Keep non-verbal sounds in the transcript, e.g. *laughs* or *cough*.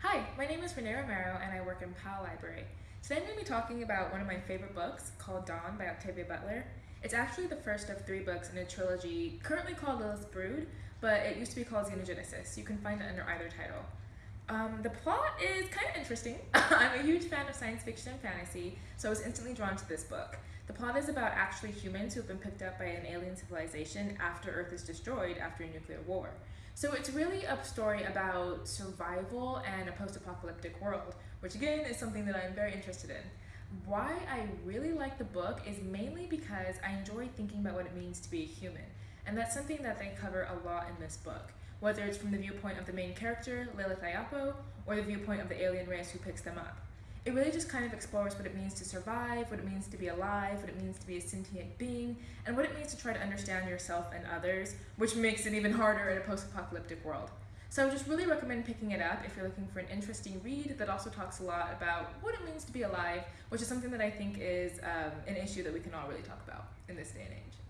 Hi, my name is Renee Romero and I work in Powell Library. Today I'm going to be talking about one of my favorite books called Dawn by Octavia Butler. It's actually the first of three books in a trilogy currently called Lilith's Brood, but it used to be called Xenogenesis. You can find it under either title. Um, the plot is kind of interesting. *laughs* I'm a huge fan of science fiction and fantasy, so I was instantly drawn to this book. The plot is about actually humans who have been picked up by an alien civilization after Earth is destroyed after a nuclear war. So it's really a story about survival and a post-apocalyptic world, which again is something that I'm very interested in. Why I really like the book is mainly because I enjoy thinking about what it means to be a human. And that's something that they cover a lot in this book, whether it's from the viewpoint of the main character, Lilith Iyapo, or the viewpoint of the alien race who picks them up it really just kind of explores what it means to survive, what it means to be alive, what it means to be a sentient being, and what it means to try to understand yourself and others, which makes it even harder in a post-apocalyptic world. So I just really recommend picking it up if you're looking for an interesting read that also talks a lot about what it means to be alive, which is something that I think is um, an issue that we can all really talk about in this day and age.